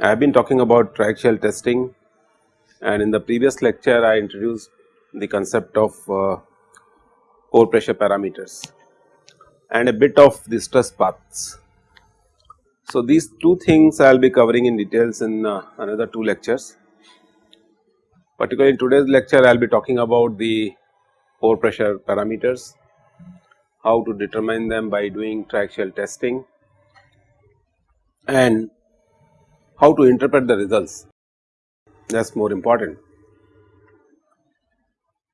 I have been talking about triaxial testing and in the previous lecture I introduced the concept of uh, pore pressure parameters and a bit of the stress paths. So, these two things I will be covering in details in uh, another two lectures. Particularly in today's lecture I will be talking about the pore pressure parameters, how to determine them by doing triaxial testing and how to interpret the results that is more important.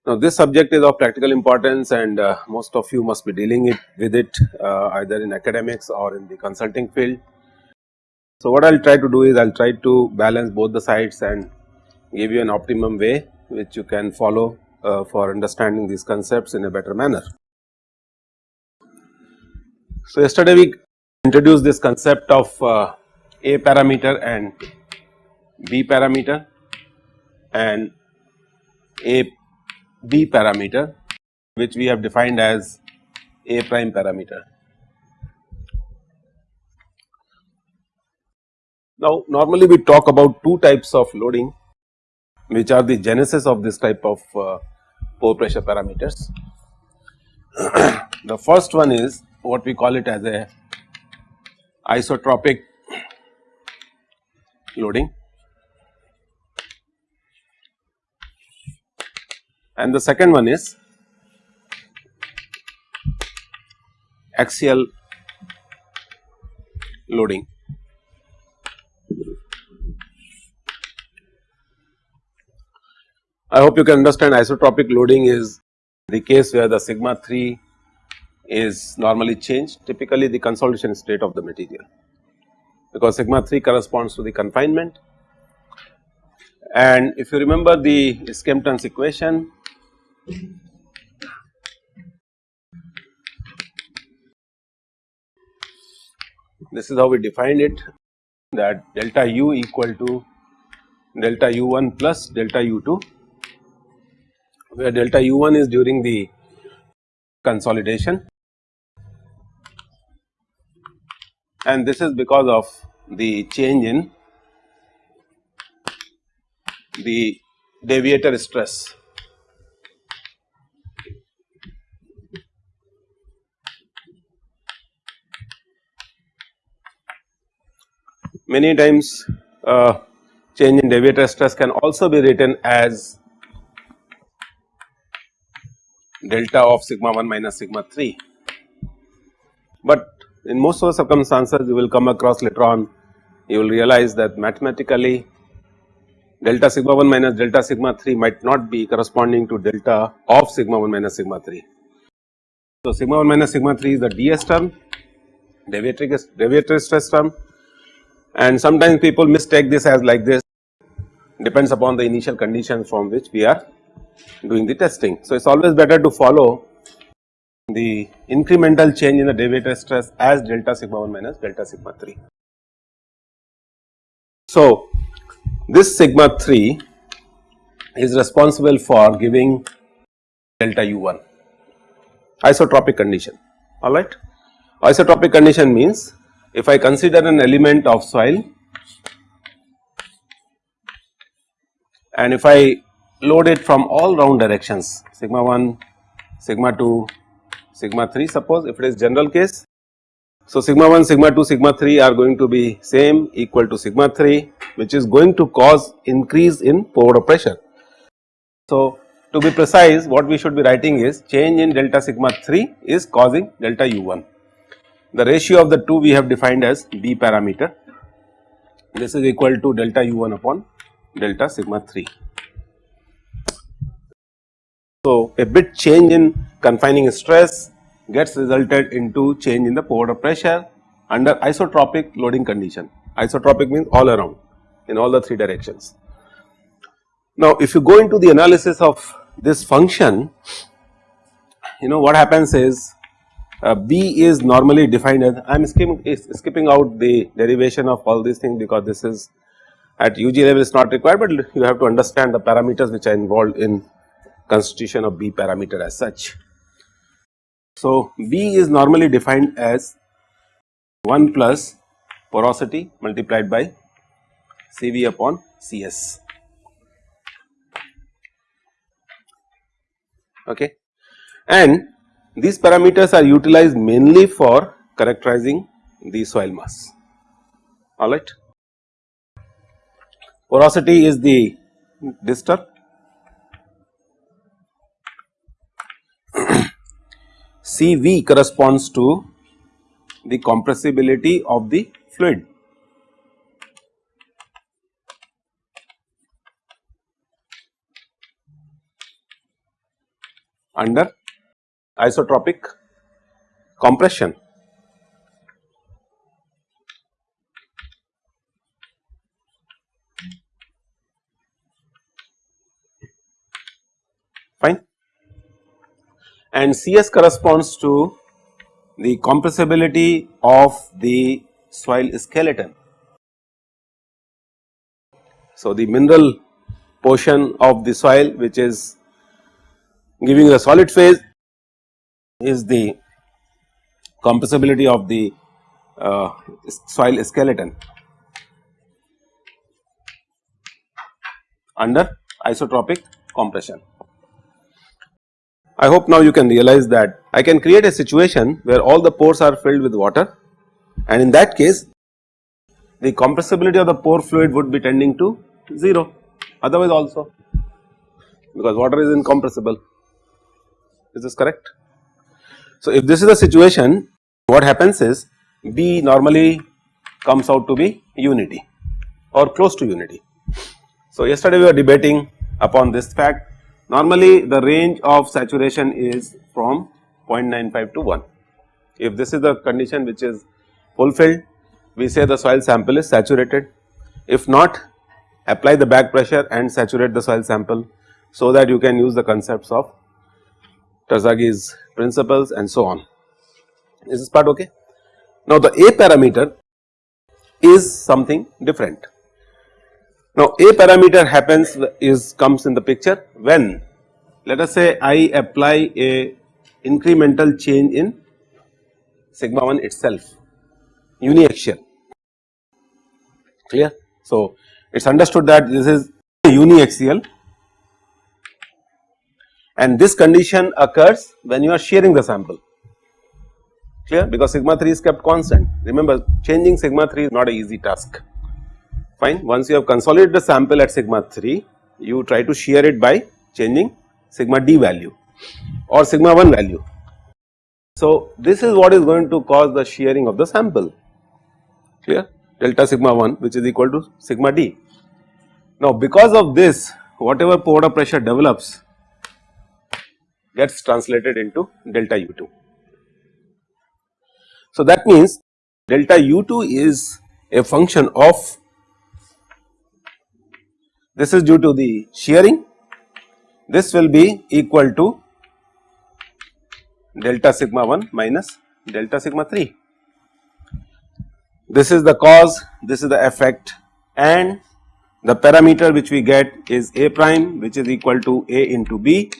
Now this subject is of practical importance and uh, most of you must be dealing it with it uh, either in academics or in the consulting field. So what I will try to do is I will try to balance both the sides and give you an optimum way which you can follow uh, for understanding these concepts in a better manner. So yesterday we introduced this concept of uh, a parameter and B parameter and A B parameter which we have defined as A prime parameter. Now normally we talk about two types of loading which are the genesis of this type of uh, pore pressure parameters. the first one is what we call it as a isotropic loading and the second one is axial loading. I hope you can understand isotropic loading is the case where the sigma 3 is normally changed typically the consolidation state of the material because sigma 3 corresponds to the confinement. And if you remember the Skempton's equation, this is how we defined it that delta u equal to delta u1 plus delta u2 where delta u1 is during the consolidation and this is because of the change in the deviator stress. Many times uh, change in deviator stress can also be written as delta of sigma 1 minus sigma 3, but in most of the circumstances you will come across later on you will realize that mathematically delta sigma 1 minus delta sigma 3 might not be corresponding to delta of sigma 1 minus sigma 3. So, sigma 1 minus sigma 3 is the ds term deviator stress term and sometimes people mistake this as like this depends upon the initial conditions from which we are doing the testing. So, it is always better to follow the incremental change in the deviator stress as delta sigma 1 minus delta sigma 3. So, this sigma 3 is responsible for giving delta u1 isotropic condition alright. Isotropic condition means if I consider an element of soil and if I load it from all round directions sigma 1, sigma 2, sigma 3 suppose if it is general case. So, sigma 1, sigma 2, sigma 3 are going to be same equal to sigma 3 which is going to cause increase in pore pressure. So, to be precise what we should be writing is change in delta sigma 3 is causing delta u1. The ratio of the two we have defined as B parameter this is equal to delta u1 upon delta sigma 3. So, a bit change in confining stress gets resulted into change in the pore pressure under isotropic loading condition. Isotropic means all around in all the three directions. Now, if you go into the analysis of this function, you know what happens is uh, B is normally defined as I am skipping, skipping out the derivation of all these things because this is at UG level is not required, but you have to understand the parameters which are involved in constitution of B parameter as such. So, B is normally defined as 1 plus porosity multiplied by Cv upon Cs. Okay. And these parameters are utilized mainly for characterizing the soil mass alright. Porosity is the disturb Cv corresponds to the compressibility of the fluid. under isotropic compression. Fine. And Cs corresponds to the compressibility of the soil skeleton. So, the mineral portion of the soil which is giving the solid phase is the compressibility of the uh, soil skeleton under isotropic compression. I hope now you can realize that I can create a situation where all the pores are filled with water and in that case the compressibility of the pore fluid would be tending to 0 otherwise also because water is incompressible is this correct. So, if this is the situation what happens is B normally comes out to be unity or close to unity. So, yesterday we were debating upon this fact normally the range of saturation is from 0.95 to 1. If this is the condition which is fulfilled we say the soil sample is saturated if not apply the back pressure and saturate the soil sample so that you can use the concepts of Terzaghis principles and so on. Is this part okay? Now the A parameter is something different. Now A parameter happens is comes in the picture when let us say I apply a incremental change in sigma 1 itself uniaxial. Clear. So it is understood that this is uniaxial. And this condition occurs when you are shearing the sample. Clear? Because sigma 3 is kept constant. Remember changing sigma 3 is not an easy task fine once you have consolidated the sample at sigma 3 you try to shear it by changing sigma d value or sigma 1 value. So this is what is going to cause the shearing of the sample clear delta sigma 1 which is equal to sigma d. Now because of this whatever pore pressure develops gets translated into delta U2. So that means delta U2 is a function of this is due to the shearing this will be equal to delta sigma 1 minus delta sigma 3. This is the cause this is the effect and the parameter which we get is A prime which is equal to A into B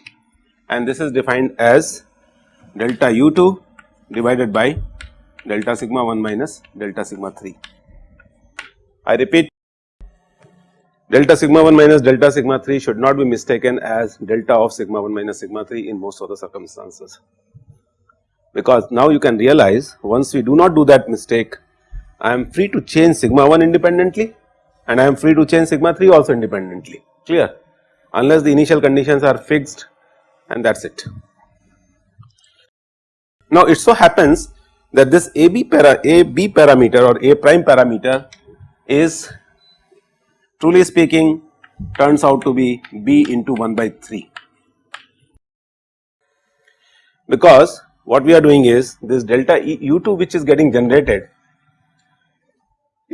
and this is defined as delta u2 divided by delta sigma 1 minus delta sigma 3. I repeat delta sigma 1 minus delta sigma 3 should not be mistaken as delta of sigma 1 minus sigma 3 in most of the circumstances. Because now you can realize once we do not do that mistake I am free to change sigma 1 independently and I am free to change sigma 3 also independently. Clear? Unless the initial conditions are fixed and that is it. Now it so happens that this AB para AB parameter or A prime parameter is truly speaking turns out to be B into 1 by 3 because what we are doing is this delta e u2 which is getting generated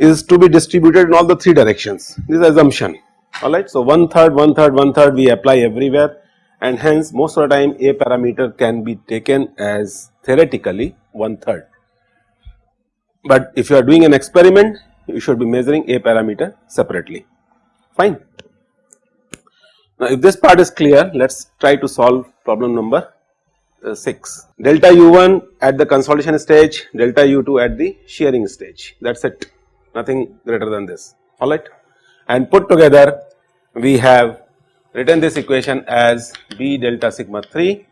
is to be distributed in all the 3 directions this assumption alright. So one third one third one third we apply everywhere and hence most of the time a parameter can be taken as theoretically one third. But if you are doing an experiment you should be measuring a parameter separately fine. Now if this part is clear let us try to solve problem number uh, 6 delta u1 at the consolidation stage delta u2 at the shearing stage. That is it. Nothing greater than this. Alright and put together we have written this equation as b delta sigma 3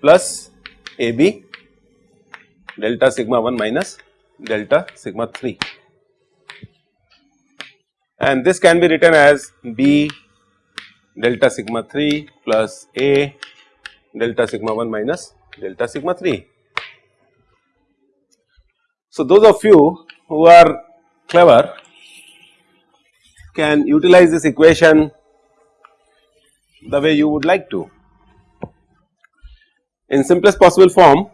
plus ab delta sigma 1 minus delta sigma 3 and this can be written as b delta sigma 3 plus a delta sigma 1 minus delta sigma 3. So, those of you who are clever can utilize this equation the way you would like to. In simplest possible form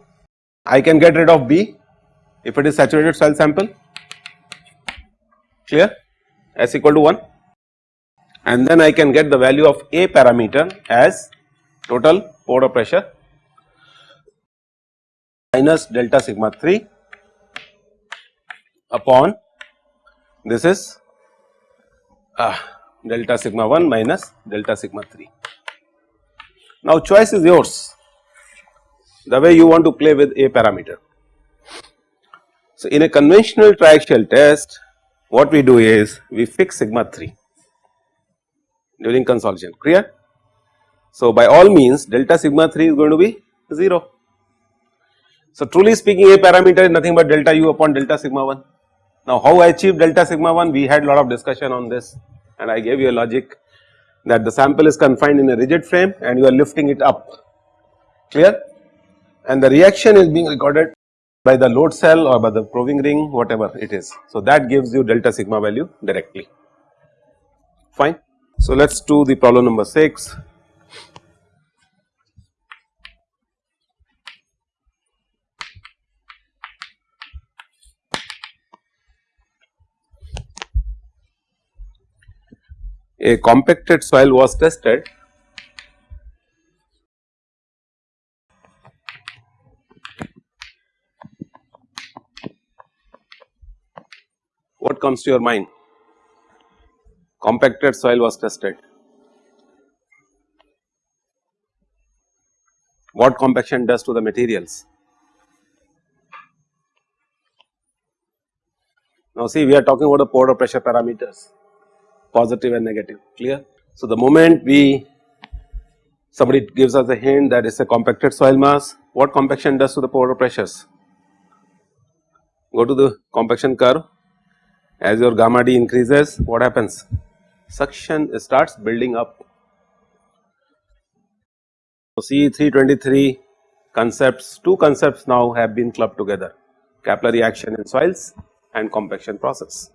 I can get rid of B if it is saturated soil sample clear S equal to 1 and then I can get the value of A parameter as total pore pressure minus delta sigma 3 upon this is uh, delta sigma 1 minus delta sigma 3. Now choice is yours the way you want to play with a parameter. So in a conventional triaxial test what we do is we fix sigma 3 during consolidation. Clear? So, by all means delta sigma 3 is going to be 0. So, truly speaking a parameter is nothing but delta u upon delta sigma 1. Now, how I achieve delta sigma 1 we had a lot of discussion on this and I gave you a logic that the sample is confined in a rigid frame and you are lifting it up. Clear? And the reaction is being recorded by the load cell or by the proving ring whatever it is. So, that gives you delta sigma value directly fine. So, let us do the problem number 6 a compacted soil was tested what comes to your mind? Compacted soil was tested. What compaction does to the materials? Now see we are talking about the pore pressure parameters positive and negative clear. So, the moment we somebody gives us a hint that is a compacted soil mass what compaction does to the pore pressures? Go to the compaction curve as your gamma d increases what happens suction starts building up. So, C 323 concepts two concepts now have been clubbed together capillary action in soils and compaction process.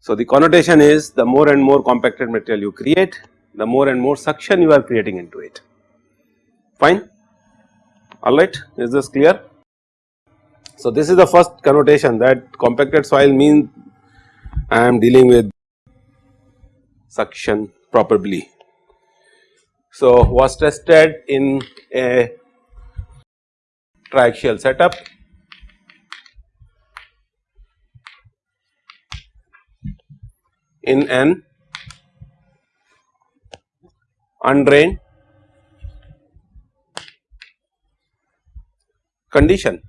So, the connotation is the more and more compacted material you create, the more and more suction you are creating into it, fine, alright, is this clear? So, this is the first connotation that compacted soil means I am dealing with suction probably. So, was tested in a triaxial setup in an undrained condition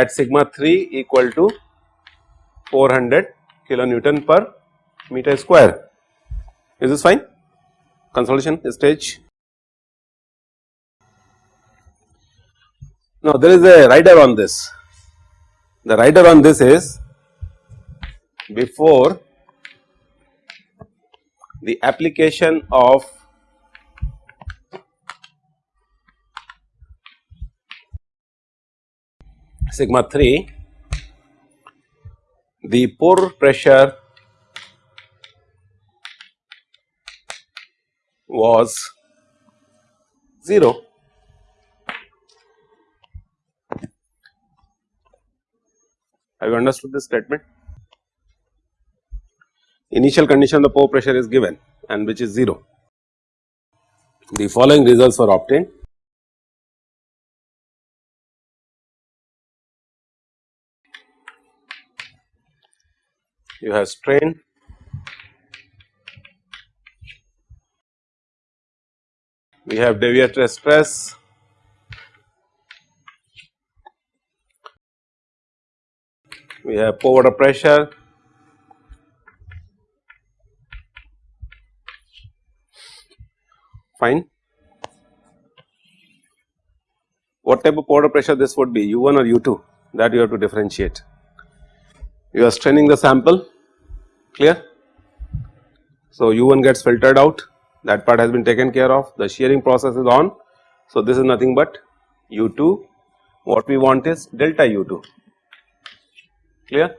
at sigma 3 equal to 400 kilonewton per meter square. Is this fine? Consolidation stage. Now, there is a rider on this the rider on this is before the application of sigma 3 the pore pressure was 0 Have you understood this statement? initial condition the pore pressure is given and which is 0. The following results were obtained. You have strain, we have deviator stress, we have pore water pressure, fine. What type of pore water pressure this would be? U1 or U2 that you have to differentiate. You are straining the sample clear. So, U1 gets filtered out that part has been taken care of the shearing process is on. So, this is nothing but U2 what we want is delta U2 clear.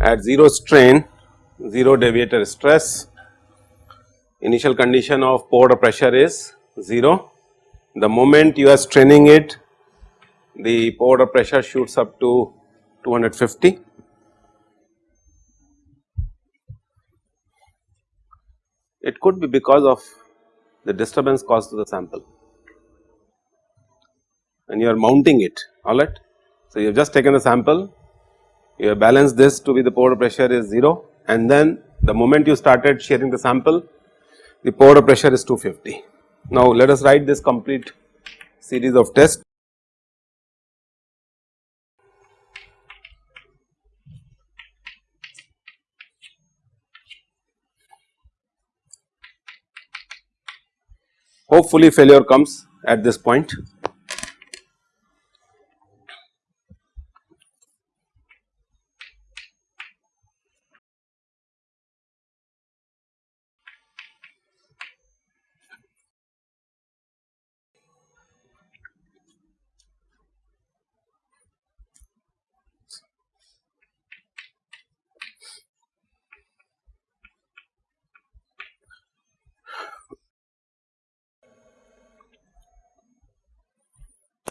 At 0 strain 0 deviator stress initial condition of pore pressure is 0 the moment you are straining it the pore pressure shoots up to 250 It could be because of the disturbance caused to the sample. And you are mounting it alright. So, you have just taken the sample, you have balanced this to be the pore pressure is 0 and then the moment you started shearing the sample the pore pressure is 250. Now, let us write this complete series of tests hopefully failure comes at this point.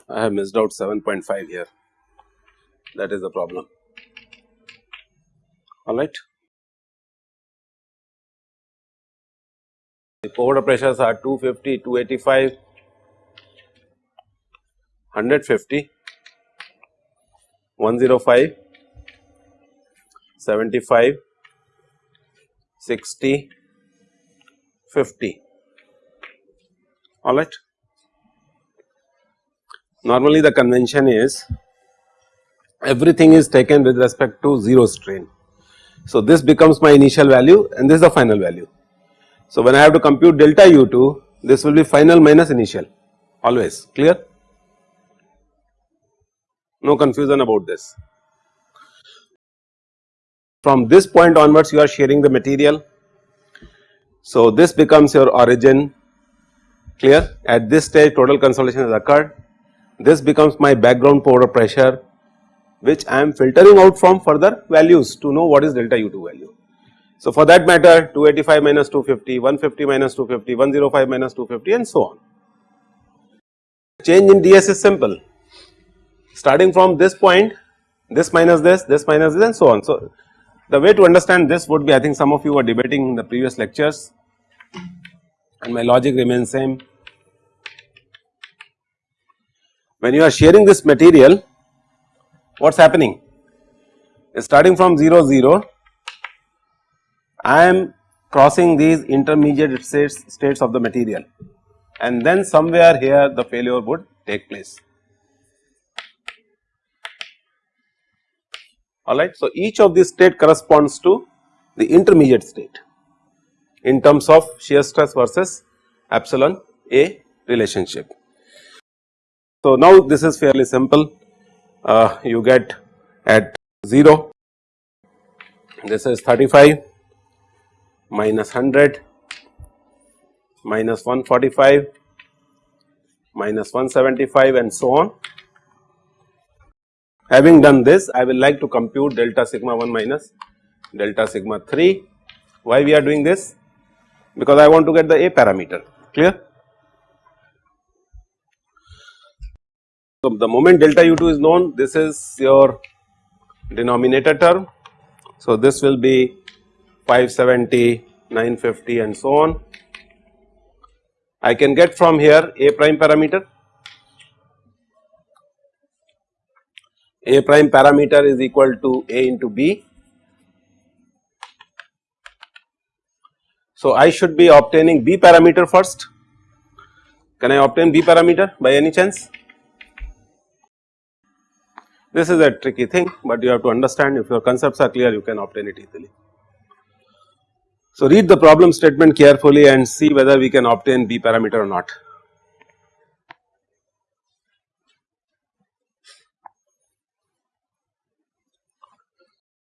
I have missed out 7.5 here that is the problem alright. The pore pressures are 250, 285, 150, 105, 75, 60, 50 alright. Normally the convention is everything is taken with respect to 0 strain. So, this becomes my initial value and this is the final value. So, when I have to compute delta u2 this will be final minus initial always clear no confusion about this. From this point onwards you are shearing the material. So, this becomes your origin clear at this stage total consolidation has occurred this becomes my background pore pressure which I am filtering out from further values to know what is delta U2 value. So, for that matter 285 minus 250, 150 minus 250, 105 minus 250 and so on. Change in DS is simple starting from this point this minus this, this minus this and so on. So, the way to understand this would be I think some of you were debating in the previous lectures and my logic remains same when you are shearing this material what is happening starting from 0 0 I am crossing these intermediate states, states of the material and then somewhere here the failure would take place alright. So, each of these state corresponds to the intermediate state in terms of shear stress versus epsilon A relationship. So, now this is fairly simple uh, you get at 0 this is 35 minus 100 minus 145 minus 175 and so on. Having done this I will like to compute delta sigma 1 minus delta sigma 3. Why we are doing this? because I want to get the A parameter clear. So, the moment delta u2 is known this is your denominator term. So, this will be 570, 950 and so on. I can get from here A prime parameter. A prime parameter is equal to A into B. So, I should be obtaining B parameter first. Can I obtain B parameter by any chance? This is a tricky thing, but you have to understand if your concepts are clear you can obtain it easily. So, read the problem statement carefully and see whether we can obtain B parameter or not.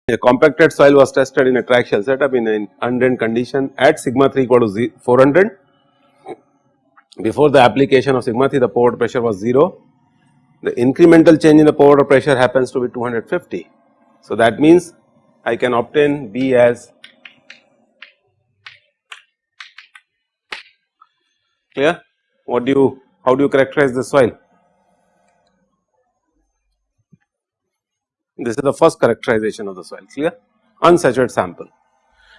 A compacted soil was tested in a triaxial setup in an undrained condition at sigma 3 equal to 400. Before the application of sigma 3 the pore pressure was 0 the incremental change in the pore pressure happens to be 250. So, that means I can obtain B as clear? What do you how do you characterize the soil? This is the first characterization of the soil clear? Unsaturated sample.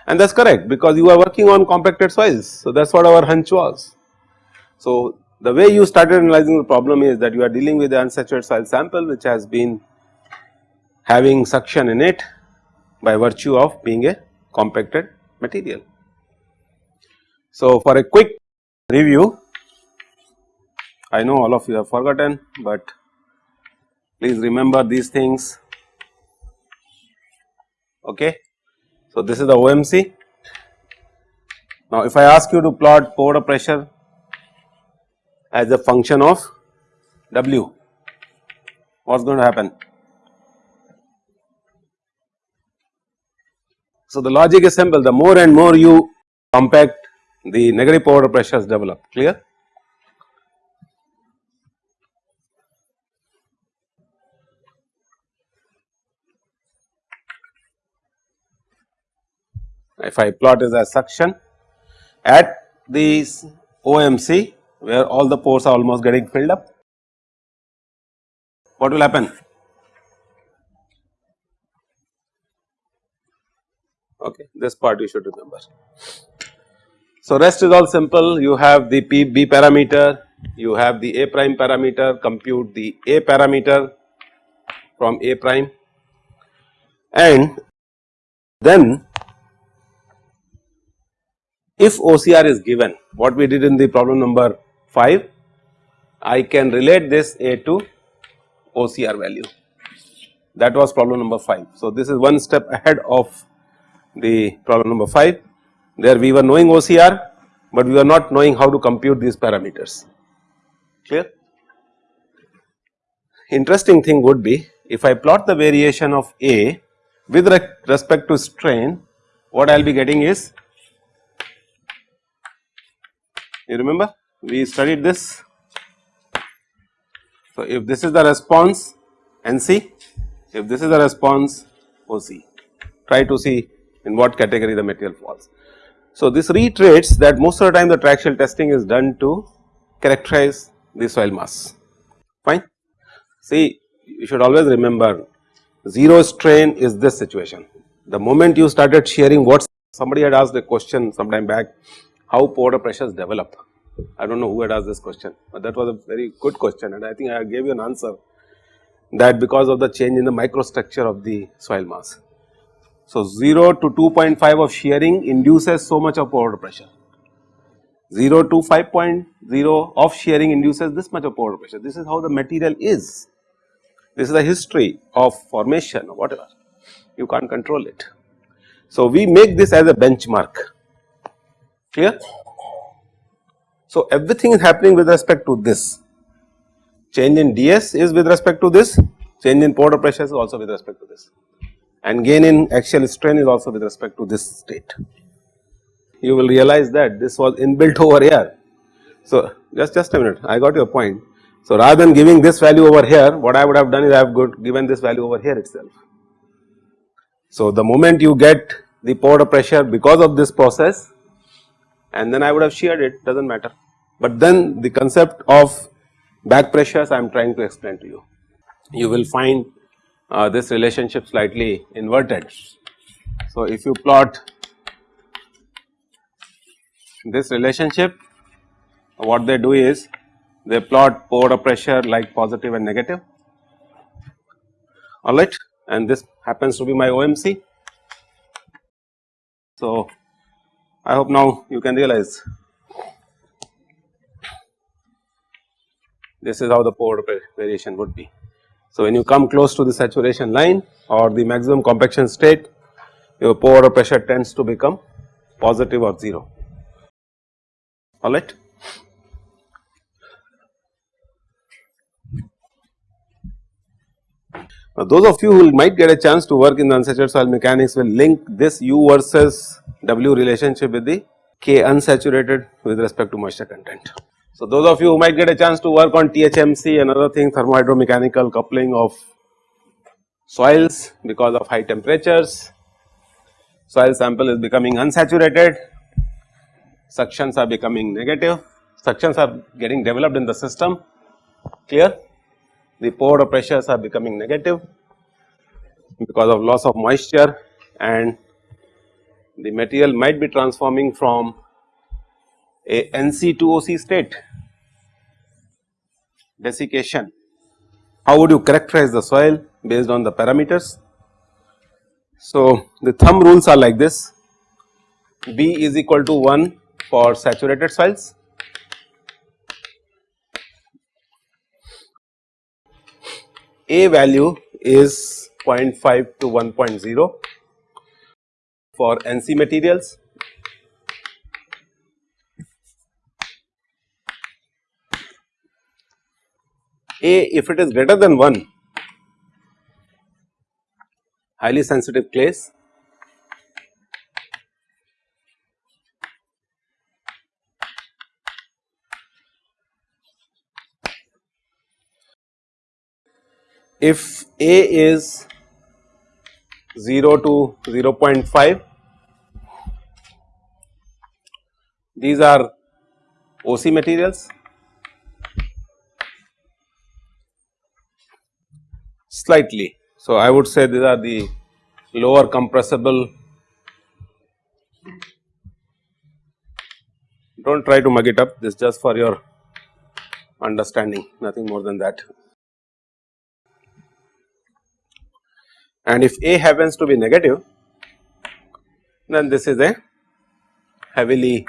And that is correct because you are working on compacted soils. So that is what our hunch was. So the way you started analyzing the problem is that you are dealing with the unsaturated soil sample which has been having suction in it by virtue of being a compacted material. So, for a quick review I know all of you have forgotten, but please remember these things okay. So, this is the OMC. Now, if I ask you to plot pore pressure as a function of W, what is going to happen? So, the logic is simple the more and more you compact the negative pore pressures develop clear. If I plot is as suction at this OMC where all the pores are almost getting filled up, what will happen? Okay, this part you should remember. So, rest is all simple you have the P B parameter, you have the A prime parameter, compute the A parameter from A prime and then if OCR is given what we did in the problem number 5 I can relate this A to OCR value that was problem number 5. So, this is one step ahead of the problem number 5 there we were knowing OCR, but we were not knowing how to compute these parameters clear. Interesting thing would be if I plot the variation of A with respect to strain what I will be getting is you remember we studied this. So, if this is the response NC, if this is the response OC, try to see in what category the material falls. So, this reiterates that most of the time the triaxial testing is done to characterize the soil mass fine. See you should always remember 0 strain is this situation. The moment you started shearing what somebody had asked a question sometime back how pore pressures develop I do not know who had asked this question, but that was a very good question and I think I gave you an answer that because of the change in the microstructure of the soil mass. So, 0 to 2.5 of shearing induces so much of pore pressure, 0 to 5.0 of shearing induces this much of pore pressure. This is how the material is. This is the history of formation or whatever, you can't control it. So, we make this as a benchmark, clear? So, everything is happening with respect to this change in ds is with respect to this change in pore pressure is also with respect to this and gain in axial strain is also with respect to this state. You will realize that this was inbuilt over here. So, just just a minute I got your point. So, rather than giving this value over here what I would have done is I have given this value over here itself. So, the moment you get the pore pressure because of this process and then I would have sheared it does not matter. But then the concept of back pressures I am trying to explain to you. You will find uh, this relationship slightly inverted. So, if you plot this relationship what they do is they plot pore pressure like positive and negative alright and this happens to be my OMC. So, I hope now you can realize this is how the pore variation would be. So, when you come close to the saturation line or the maximum compaction state your pore pressure tends to become positive or 0 alright. Now, those of you who might get a chance to work in the unsaturated soil mechanics will link this U versus W relationship with the K unsaturated with respect to moisture content. So, those of you who might get a chance to work on THMC and other things thermohydromechanical coupling of soils because of high temperatures, soil sample is becoming unsaturated, suctions are becoming negative, suctions are getting developed in the system clear? The pore pressures are becoming negative because of loss of moisture and the material might be transforming from a NC2OC state desiccation. How would you characterize the soil based on the parameters? So, the thumb rules are like this B is equal to 1 for saturated soils A value is 0.5 to 1.0 for NC materials. A if it is greater than 1 highly sensitive clays if A is 0 to 0.5 these are OC materials slightly. So, I would say these are the lower compressible do not try to mug it up this just for your understanding nothing more than that. and if A happens to be negative then this is a heavily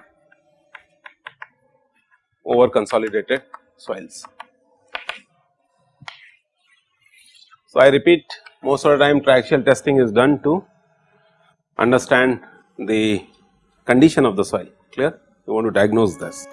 over consolidated soils. So, I repeat most of the time triaxial testing is done to understand the condition of the soil clear you want to diagnose this.